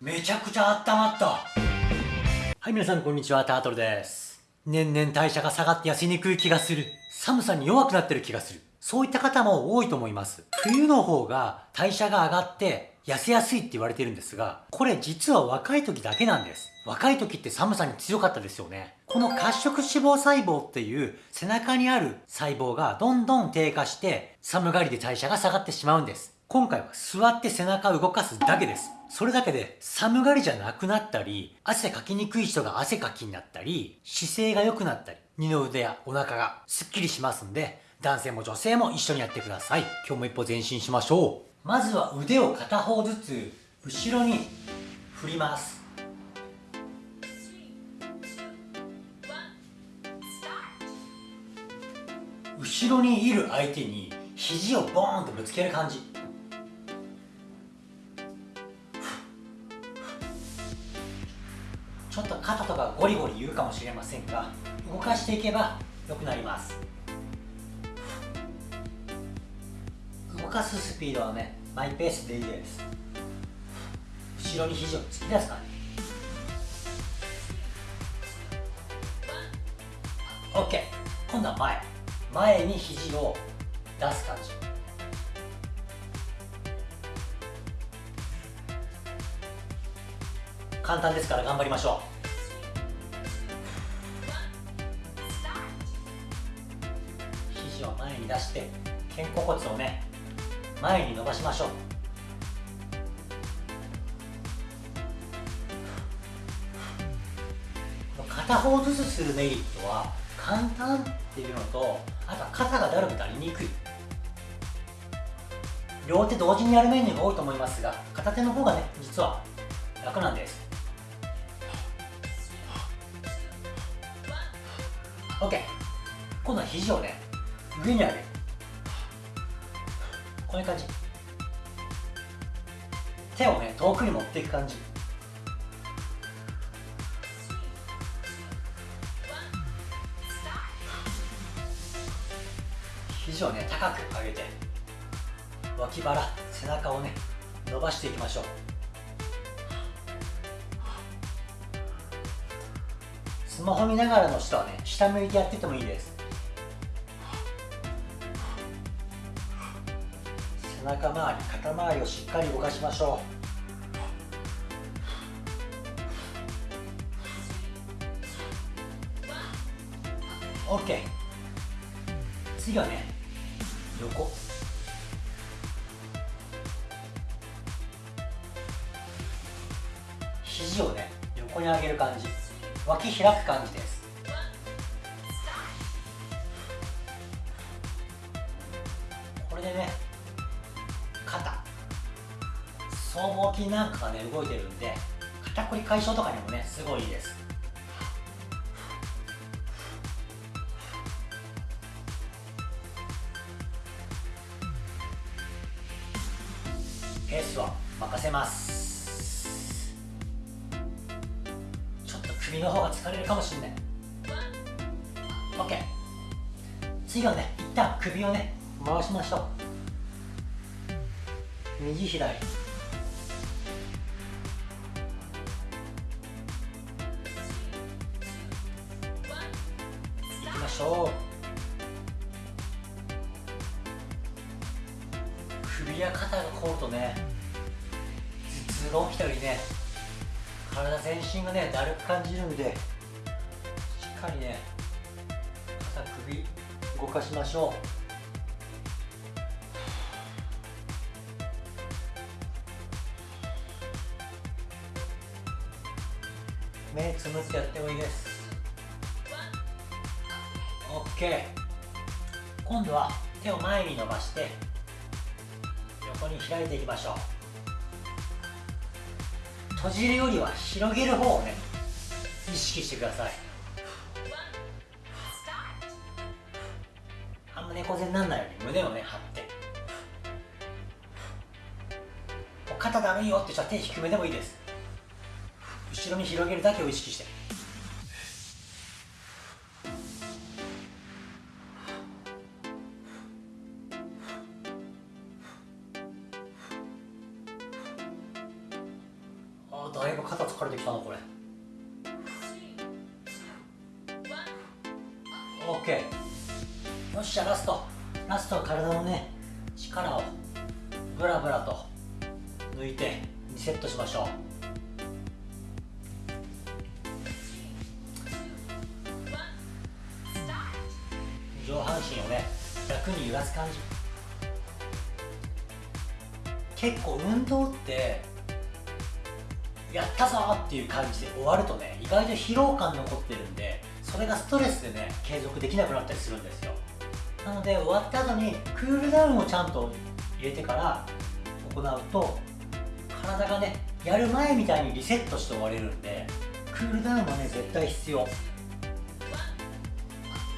めちゃくちゃ温まった。はい皆さんこんにちは。タートルです。年々代謝が下がって痩せにくい気がする。寒さに弱くなってる気がする。そういった方も多いと思います。冬の方が代謝が上がって痩せやすいって言われてるんですがこれ実は若い時だけなんです。若い時って寒さに強かったですよね。この褐色脂肪細胞っていう背中にある細胞がどんどん低下して寒がりで代謝が下がってしまうんです。今回は座って背中を動かすだけです。それだけで寒がりじゃなくなったり、汗かきにくい人が汗かきになったり、姿勢が良くなったり、二の腕やお腹がスッキリしますんで、男性も女性も一緒にやってください。今日も一歩前進しましょう。まずは腕を片方ずつ後ろに振ります。後ろにいる相手に肘をボーンとぶつける感じちょっと肩とかゴリゴリ言うかもしれませんが動かしていけば良くなります。動かすスピードはねマイペースでいいです。後ろに肘を突き出す感じ。OK 今度は前。前に肘を出す感じ。簡単ですから頑張りましょう。肘を前に出して肩甲骨をね前に伸ばしましょう。片方ずつするメリットは簡単っていうのとあとは肩がだるくなりにくい。両手同時にやるメニューが多いと思いますが片手の方がね実は楽なんです。OK 今度は肘をね上に上げる。こういう感じ。手をね遠くに持っていく感じ。肘をね高く上げて脇腹背中をね伸ばしていきましょう。スマホ見ながらの人はね下向いてやっててもいいです。背中周り肩周りをしっかり動かしましょう。OK 次はね横。肘をね横に上げる感じ。脇開く感じです。これでね肩。僧帽筋なんかがね動いてるんで肩こり解消とかにもねすごいいいです。ペースは任せます。首の方が疲れるかもしれない。OK 次はね一旦首をね回しましょう。右左。いきましょう。首や肩が凝るとね頭痛が起きたりね。体全身がねだるく感じるんでしっかりね肩首動かしましょう。目つむってやってもいいです。OK 今度は手を前に伸ばして横に開いていきましょう。閉じるよりは広げる方をね意識してください。あんま猫背にならないように胸をね張って。肩だるいよって人は手低めでもいいです。後ろに広げるだけを意識して。だいぶ肩疲れてきたなこれ。OK よっしゃラスト。ラスト体のね力をブラブラと抜いてリセットしましょう。上半身をね楽に揺らす感じ。結構運動ってやったぞっていう感じで終わるとね意外と疲労感残ってるんでそれがストレスでね継続できなくなったりするんですよ。なので終わった後にクールダウンをちゃんと入れてから行うと体がねやる前みたいにリセットして終われるんでクールダウンはね絶対必要。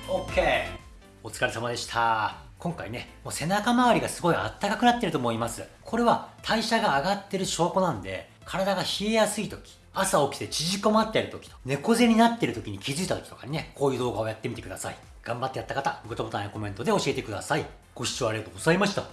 OK お疲れ様でした。今回ねもう背中周りがすごいあったかくなってると思います。これは代謝が上がってる証拠なんで体が冷えやすい時朝起きて縮こまってる時と猫背になってる時に気づいた時とかにねこういう動画をやってみてください。頑張ってやった方グッドボタンやコメントで教えてください。ご視聴ありがとうございました。